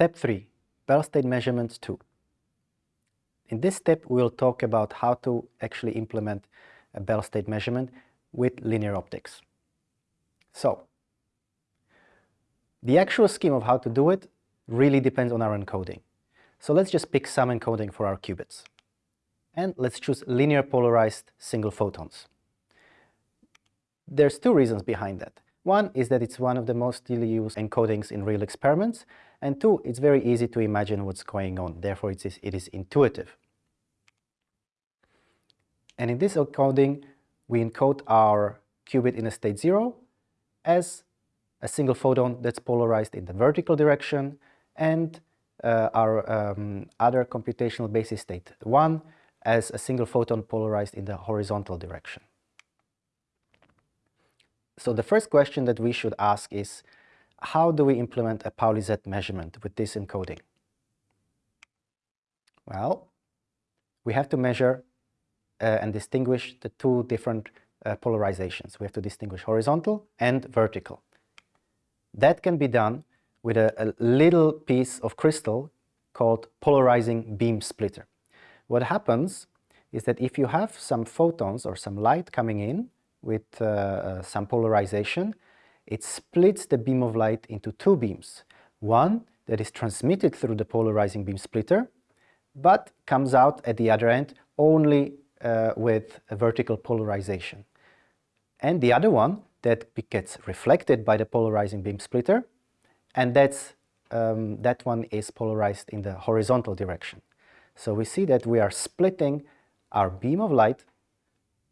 Step 3. Bell state measurements 2. In this step, we will talk about how to actually implement a Bell state measurement with linear optics. So, the actual scheme of how to do it really depends on our encoding. So let's just pick some encoding for our qubits. And let's choose linear polarized single photons. There's two reasons behind that. One is that it's one of the mostly used encodings in real experiments, and two, it's very easy to imagine what's going on, therefore it is, it is intuitive. And in this encoding, we encode our qubit in a state 0 as a single photon that's polarized in the vertical direction and uh, our um, other computational basis state 1 as a single photon polarized in the horizontal direction. So the first question that we should ask is, how do we implement a Pauli Z measurement with this encoding? Well, we have to measure uh, and distinguish the two different uh, polarizations. We have to distinguish horizontal and vertical. That can be done with a, a little piece of crystal called polarizing beam splitter. What happens is that if you have some photons or some light coming in with uh, uh, some polarization, it splits the beam of light into two beams. One that is transmitted through the polarizing beam splitter, but comes out at the other end only uh, with a vertical polarization. And the other one that gets reflected by the polarizing beam splitter, and that's, um, that one is polarized in the horizontal direction. So we see that we are splitting our beam of light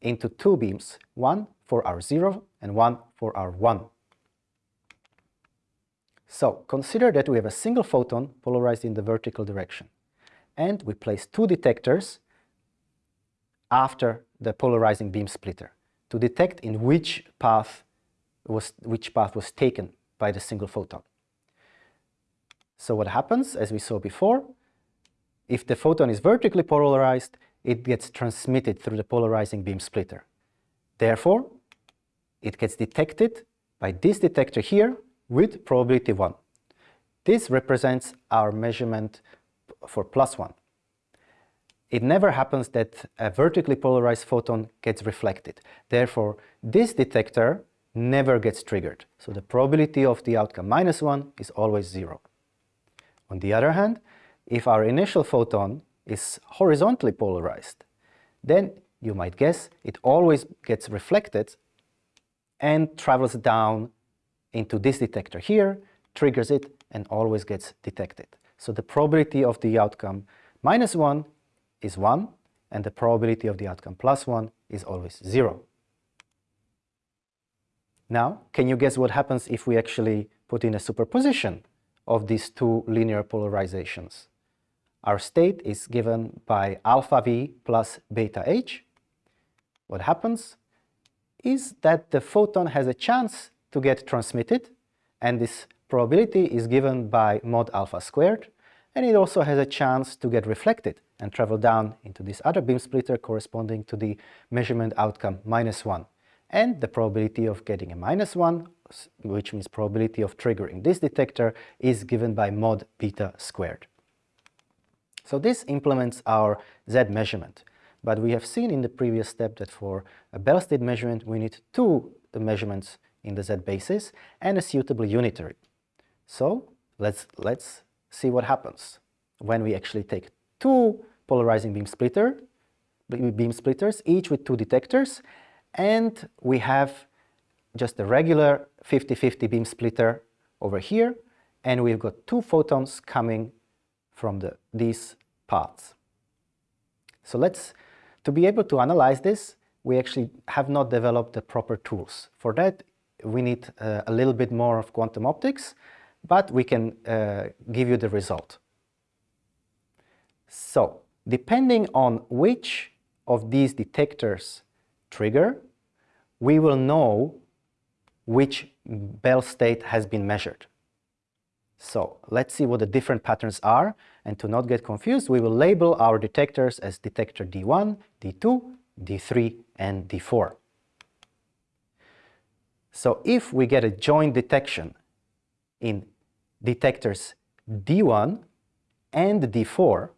into two beams, one for our 0 and one for our 1. So consider that we have a single photon polarized in the vertical direction and we place two detectors after the polarizing beam splitter to detect in which path was, which path was taken by the single photon. So what happens, as we saw before, if the photon is vertically polarized, it gets transmitted through the polarizing beam splitter. Therefore, it gets detected by this detector here with probability 1. This represents our measurement for plus 1 it never happens that a vertically polarized photon gets reflected. Therefore, this detector never gets triggered. So the probability of the outcome minus 1 is always 0. On the other hand, if our initial photon is horizontally polarized, then you might guess it always gets reflected and travels down into this detector here, triggers it, and always gets detected. So the probability of the outcome minus 1 is 1 and the probability of the outcome plus 1 is always 0. Now, can you guess what happens if we actually put in a superposition of these two linear polarizations? Our state is given by alpha v plus beta h. What happens is that the photon has a chance to get transmitted and this probability is given by mod alpha squared and it also has a chance to get reflected and travel down into this other beam splitter corresponding to the measurement outcome minus 1. And the probability of getting a minus 1, which means probability of triggering this detector, is given by mod beta squared. So this implements our Z measurement. But we have seen in the previous step that for a Bell state measurement we need two measurements in the Z basis and a suitable unitary. So let's, let's see what happens when we actually take two polarizing beam splitter, beam splitters, each with two detectors, and we have just a regular 50-50 beam splitter over here, and we've got two photons coming from the, these paths. So let's, to be able to analyze this, we actually have not developed the proper tools. For that, we need uh, a little bit more of quantum optics, but we can uh, give you the result. So, depending on which of these detectors trigger, we will know which Bell state has been measured. So let's see what the different patterns are and to not get confused we will label our detectors as detector D1, D2, D3 and D4. So if we get a joint detection in detectors D1 and D4,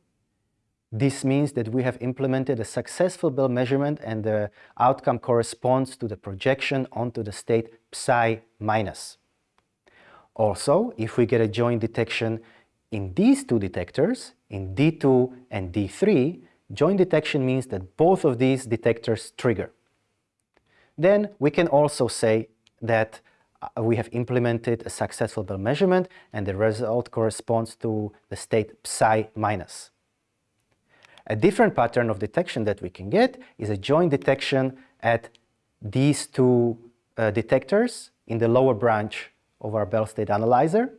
this means that we have implemented a successful Bell measurement and the outcome corresponds to the projection onto the state psi minus. Also, if we get a joint detection in these two detectors, in D2 and D3, joint detection means that both of these detectors trigger. Then we can also say that uh, we have implemented a successful Bell measurement and the result corresponds to the state psi minus. A different pattern of detection that we can get is a joint detection at these two uh, detectors in the lower branch of our Bell state analyzer.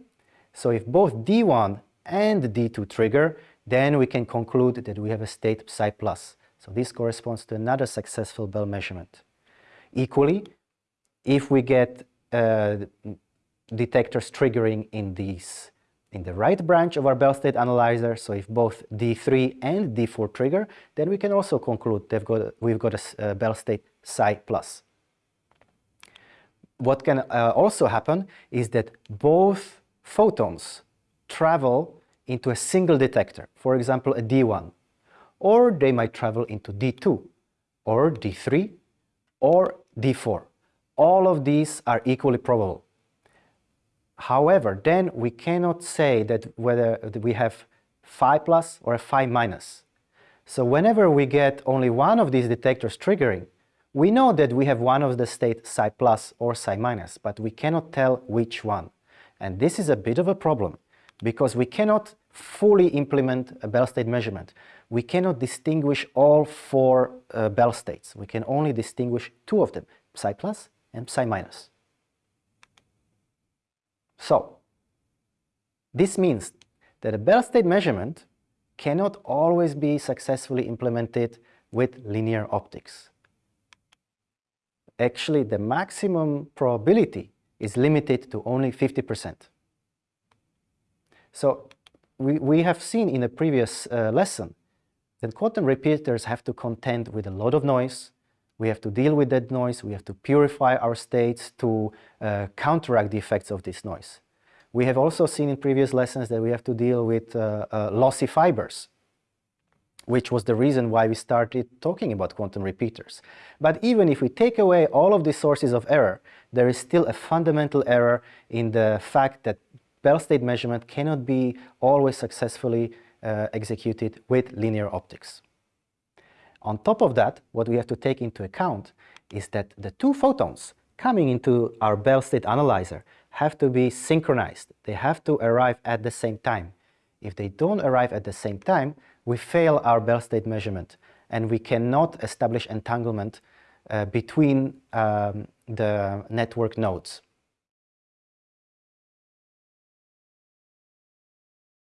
So if both D1 and D2 trigger, then we can conclude that we have a state psi plus. So this corresponds to another successful Bell measurement. Equally, if we get uh, detectors triggering in these in the right branch of our Bell state analyzer, so if both D3 and D4 trigger, then we can also conclude they've got, we've got a, Bell state psi plus. What can uh, also happen is that both photons travel into a single detector, for example a D1, or they might travel into D2, or D3, or D4. All of these are equally probable. However, then we cannot say that whether we have phi plus or a phi minus. So whenever we get only one of these detectors triggering, we know that we have one of the state psi plus or psi minus, but we cannot tell which one. And this is a bit of a problem because we cannot fully implement a Bell state measurement. We cannot distinguish all four uh, Bell states. We can only distinguish two of them, psi plus and psi minus. So, this means that a Bell state measurement cannot always be successfully implemented with linear optics. Actually, the maximum probability is limited to only 50%. So, we, we have seen in a previous uh, lesson that quantum repeaters have to contend with a lot of noise, we have to deal with that noise, we have to purify our states to uh, counteract the effects of this noise. We have also seen in previous lessons that we have to deal with uh, uh, lossy fibers, which was the reason why we started talking about quantum repeaters. But even if we take away all of these sources of error, there is still a fundamental error in the fact that Bell state measurement cannot be always successfully uh, executed with linear optics. On top of that, what we have to take into account is that the two photons coming into our Bell state analyzer have to be synchronized. They have to arrive at the same time. If they don't arrive at the same time, we fail our Bell state measurement and we cannot establish entanglement uh, between um, the network nodes.